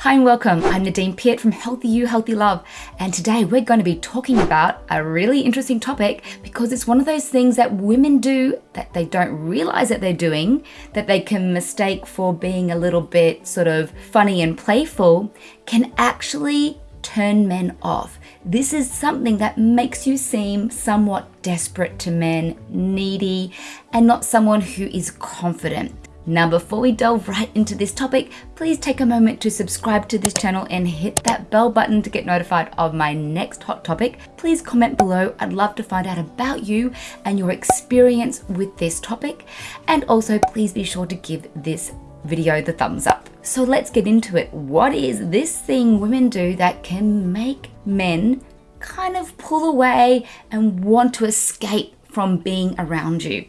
Hi and welcome. I'm Nadine Piat from Healthy You, Healthy Love. And today we're going to be talking about a really interesting topic because it's one of those things that women do that they don't realize that they're doing, that they can mistake for being a little bit sort of funny and playful, can actually turn men off. This is something that makes you seem somewhat desperate to men, needy, and not someone who is confident. Now, before we delve right into this topic, please take a moment to subscribe to this channel and hit that bell button to get notified of my next hot topic. Please comment below. I'd love to find out about you and your experience with this topic. And also, please be sure to give this video the thumbs up. So let's get into it. What is this thing women do that can make men kind of pull away and want to escape from being around you?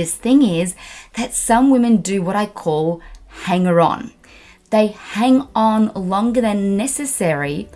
This thing is that some women do what I call hanger on. They hang on longer than necessary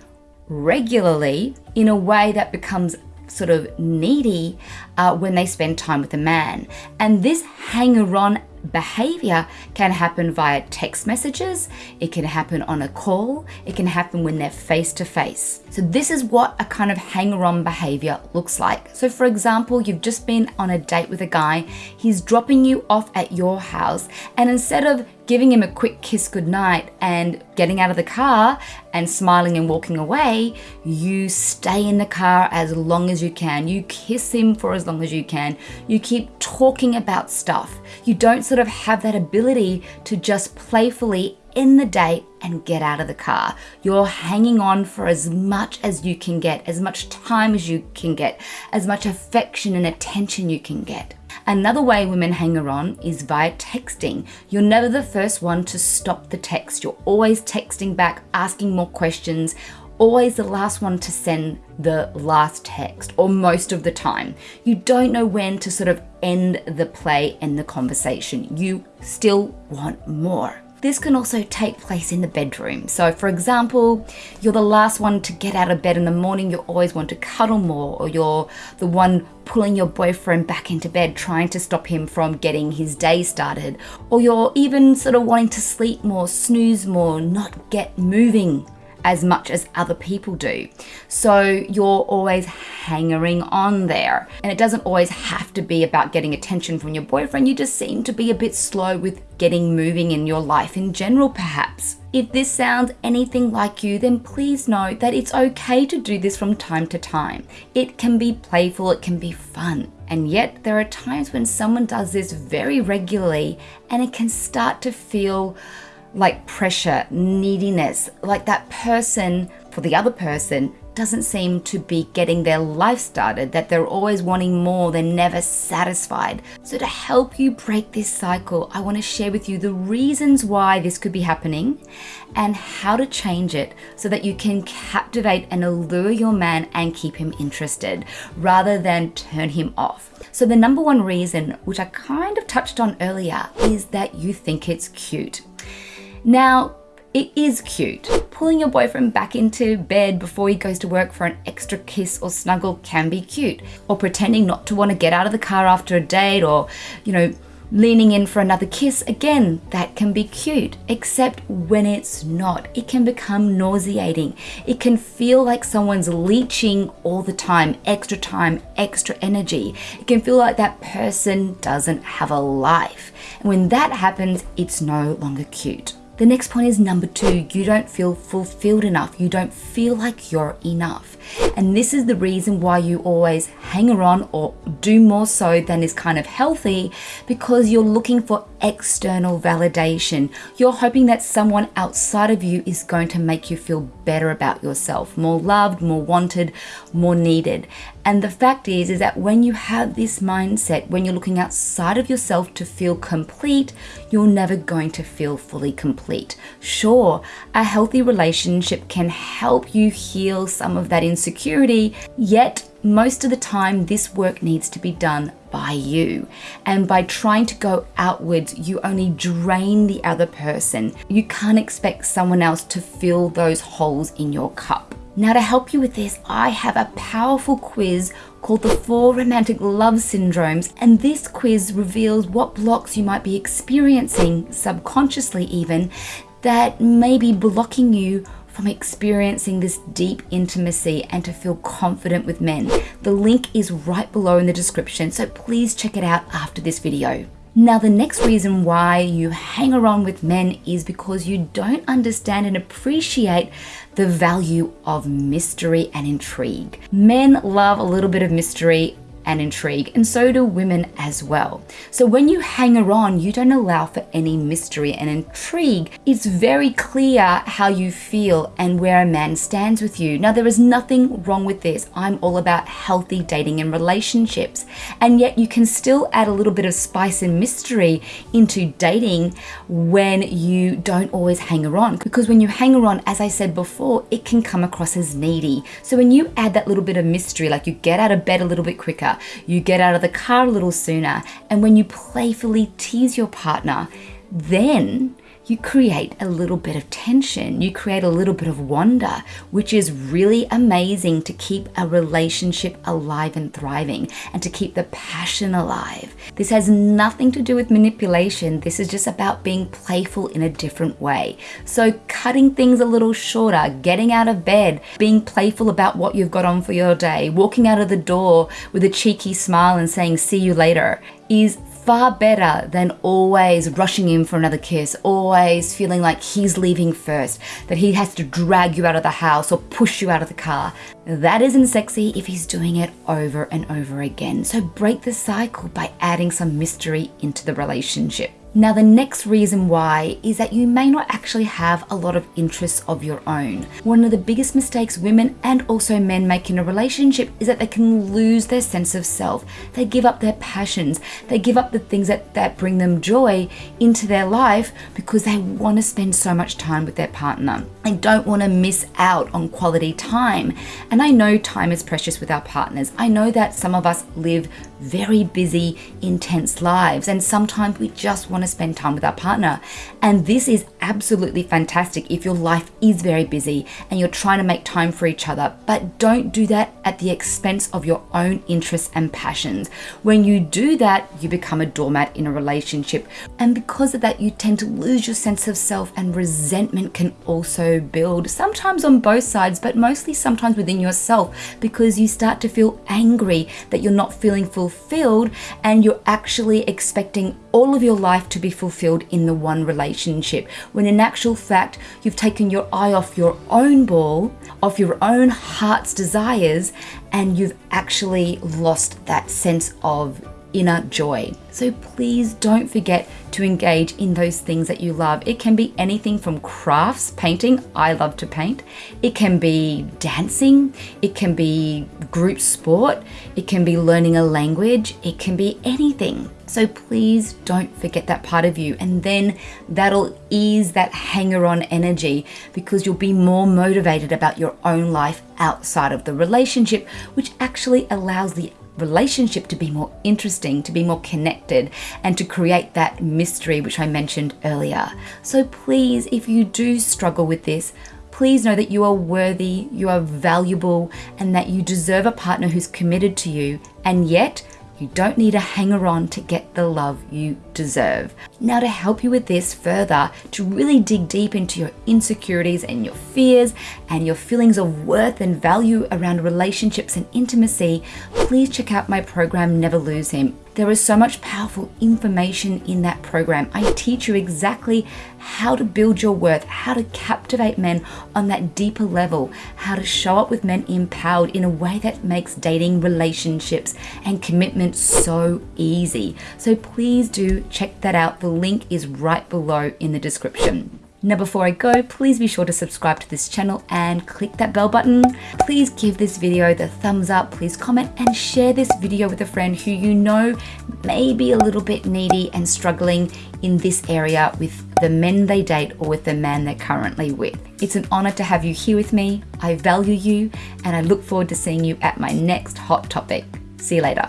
regularly in a way that becomes sort of needy uh, when they spend time with a man. And this hanger on behavior can happen via text messages, it can happen on a call, it can happen when they're face to face. So, this is what a kind of hanger on behavior looks like. So, for example, you've just been on a date with a guy, he's dropping you off at your house, and instead of giving him a quick kiss goodnight and getting out of the car and smiling and walking away, you stay in the car as long as you can. You kiss him for as long as you can. You keep talking about stuff. You don't sort of have that ability to just playfully end the date and get out of the car. You're hanging on for as much as you can get, as much time as you can get, as much affection and attention you can get. Another way women hang on is via texting. You're never the first one to stop the text. You're always texting back, asking more questions, always the last one to send the last text, or most of the time. You don't know when to sort of end the play and the conversation. You still want more. This can also take place in the bedroom. So, for example, you're the last one to get out of bed in the morning, you always want to cuddle more, or you're the one pulling your boyfriend back into bed, trying to stop him from getting his day started, or you're even sort of wanting to sleep more, snooze more, not get moving as much as other people do. So you're always hangering on there. And it doesn't always have to be about getting attention from your boyfriend. You just seem to be a bit slow with getting moving in your life in general, perhaps. If this sounds anything like you, then please know that it's okay to do this from time to time. It can be playful, it can be fun. And yet, there are times when someone does this very regularly and it can start to feel like pressure, neediness, like that person for the other person doesn't seem to be getting their life started, that they're always wanting more, they're never satisfied. So, to help you break this cycle, I want to share with you the reasons why this could be happening and how to change it so that you can captivate and allure your man and keep him interested rather than turn him off. So, the number one reason, which I kind of touched on earlier, is that you think it's cute. Now, it is cute. Pulling your boyfriend back into bed before he goes to work for an extra kiss or snuggle can be cute. Or pretending not to want to get out of the car after a date or, you know, leaning in for another kiss, again, that can be cute. Except when it's not, it can become nauseating. It can feel like someone's leeching all the time, extra time, extra energy. It can feel like that person doesn't have a life. And when that happens, it's no longer cute. The next point is number two, you don't feel fulfilled enough. You don't feel like you're enough. And this is the reason why you always hang around or do more so than is kind of healthy because you're looking for external validation. You're hoping that someone outside of you is going to make you feel better about yourself, more loved, more wanted, more needed. And the fact is is that when you have this mindset, when you're looking outside of yourself to feel complete, you're never going to feel fully complete. Sure, a healthy relationship can help you heal some of that insecurity, yet most of the time this work needs to be done by you. And by trying to go outwards, you only drain the other person. You can't expect someone else to fill those holes in your cup. Now, to help you with this, I have a powerful quiz called the Four Romantic Love Syndromes, and this quiz reveals what blocks you might be experiencing, subconsciously even, that may be blocking you from experiencing this deep intimacy and to feel confident with men. The link is right below in the description, so please check it out after this video. Now, the next reason why you hang around with men is because you don't understand and appreciate the value of mystery and intrigue. Men love a little bit of mystery and intrigue, and so do women as well. So when you hang around, you don't allow for any mystery and intrigue. It's very clear how you feel and where a man stands with you. Now, there is nothing wrong with this. I'm all about healthy dating and relationships, and yet you can still add a little bit of spice and mystery into dating when you don't always hang around. Because when you hang around, as I said before, it can come across as needy. So when you add that little bit of mystery, like you get out of bed a little bit quicker, you get out of the car a little sooner, and when you playfully tease your partner, then you create a little bit of tension, you create a little bit of wonder, which is really amazing to keep a relationship alive and thriving and to keep the passion alive. This has nothing to do with manipulation, this is just about being playful in a different way. So, cutting things a little shorter, getting out of bed, being playful about what you've got on for your day, walking out of the door with a cheeky smile and saying, See you later, is far better than always rushing in for another kiss, always feeling like he's leaving first, that he has to drag you out of the house or push you out of the car. That isn't sexy if he's doing it over and over again. So break the cycle by adding some mystery into the relationship. Now, the next reason why is that you may not actually have a lot of interests of your own. One of the biggest mistakes women and also men make in a relationship is that they can lose their sense of self. They give up their passions, they give up the things that, that bring them joy into their life because they want to spend so much time with their partner. They don't want to miss out on quality time. And I know time is precious with our partners. I know that some of us live very busy, intense lives, and sometimes we just want to spend time with our partner. And this is absolutely fantastic if your life is very busy and you're trying to make time for each other, but don't do that at the expense of your own interests and passions. When you do that, you become a doormat in a relationship. And because of that, you tend to lose your sense of self, and resentment can also build, sometimes on both sides, but mostly sometimes within yourself, because you start to feel angry that you're not feeling fulfilled and you're actually expecting all of your life to be fulfilled in the one relationship, when in actual fact, you've taken your eye off your own ball, off your own heart's desires, and you've actually lost that sense of inner joy. So please don't forget to engage in those things that you love. It can be anything from crafts, painting, I love to paint. It can be dancing, it can be group sport, it can be learning a language, it can be anything. So please don't forget that part of you, and then that'll ease that hanger on energy because you'll be more motivated about your own life outside of the relationship, which actually allows the relationship to be more interesting, to be more connected, and to create that mystery which I mentioned earlier. So please, if you do struggle with this, please know that you are worthy, you are valuable, and that you deserve a partner who's committed to you, and yet you don't need a hanger on to get the love you deserve. Now, to help you with this further, to really dig deep into your insecurities and your fears and your feelings of worth and value around relationships and intimacy, please check out my program, Never Lose Him. There is so much powerful information in that program. I teach you exactly how to build your worth, how to captivate men on that deeper level, how to show up with men empowered in a way that makes dating, relationships, and commitment so easy. So please do check that out. The link is right below in the description. Now before I go, please be sure to subscribe to this channel and click that bell button. Please give this video the thumbs up, please comment and share this video with a friend who you know may be a little bit needy and struggling in this area with the men they date or with the man they're currently with. It's an honor to have you here with me. I value you and I look forward to seeing you at my next hot topic. See you later.